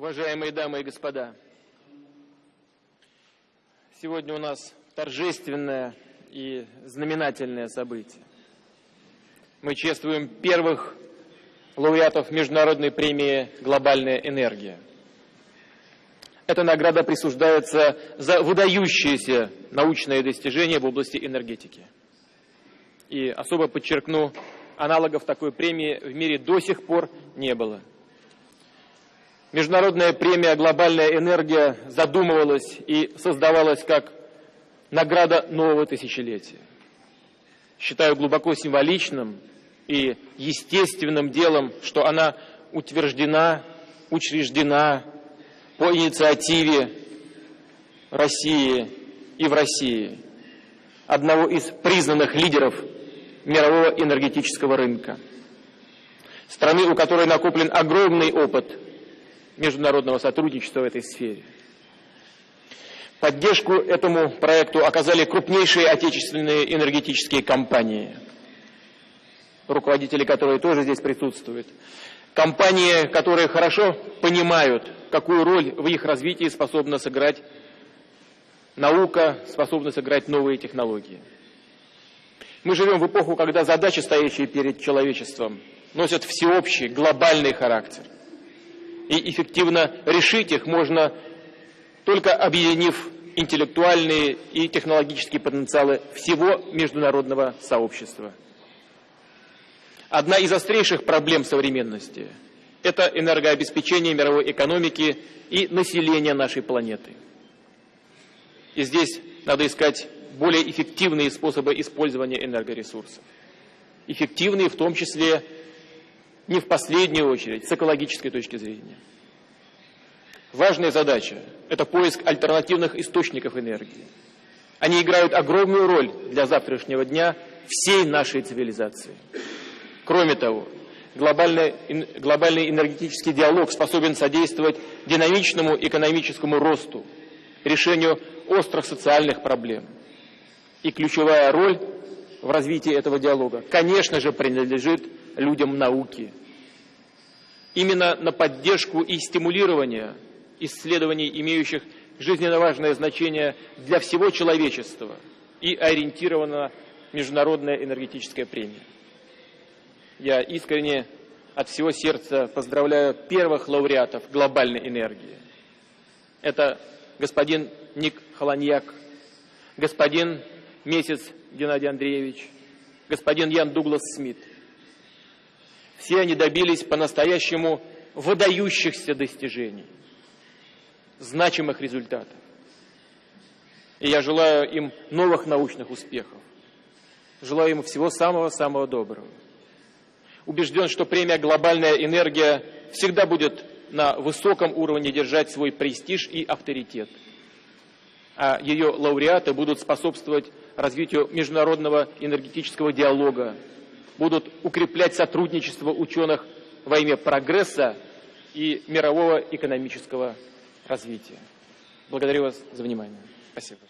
Уважаемые дамы и господа, сегодня у нас торжественное и знаменательное событие. Мы чествуем первых лауреатов Международной премии «Глобальная энергия». Эта награда присуждается за выдающиеся научные достижения в области энергетики. И особо подчеркну, аналогов такой премии в мире до сих пор не было. Международная премия «Глобальная энергия» задумывалась и создавалась как награда нового тысячелетия. Считаю глубоко символичным и естественным делом, что она утверждена, учреждена по инициативе России и в России, одного из признанных лидеров мирового энергетического рынка. Страны, у которой накоплен огромный опыт – международного сотрудничества в этой сфере. Поддержку этому проекту оказали крупнейшие отечественные энергетические компании, руководители которые тоже здесь присутствуют. Компании, которые хорошо понимают, какую роль в их развитии способна сыграть наука, способна сыграть новые технологии. Мы живем в эпоху, когда задачи, стоящие перед человечеством, носят всеобщий, глобальный характер – и эффективно решить их можно только объединив интеллектуальные и технологические потенциалы всего международного сообщества. Одна из острейших проблем современности – это энергообеспечение мировой экономики и населения нашей планеты. И здесь надо искать более эффективные способы использования энергоресурсов. Эффективные в том числе не в последнюю очередь, с экологической точки зрения. Важная задача – это поиск альтернативных источников энергии. Они играют огромную роль для завтрашнего дня всей нашей цивилизации. Кроме того, глобальный, глобальный энергетический диалог способен содействовать динамичному экономическому росту, решению острых социальных проблем. И ключевая роль в развитии этого диалога, конечно же, принадлежит людям науки. Именно на поддержку и стимулирование исследований, имеющих жизненно важное значение для всего человечества, и ориентирована Международная энергетическая премия. Я искренне от всего сердца поздравляю первых лауреатов глобальной энергии. Это господин Ник Холоньяк, господин Месяц Геннадий Андреевич, господин Ян Дуглас Смит – все они добились по-настоящему выдающихся достижений, значимых результатов. И я желаю им новых научных успехов. Желаю им всего самого-самого доброго. Убежден, что премия «Глобальная энергия» всегда будет на высоком уровне держать свой престиж и авторитет. А ее лауреаты будут способствовать развитию международного энергетического диалога, будут укреплять сотрудничество ученых во имя прогресса и мирового экономического развития. Благодарю вас за внимание. Спасибо.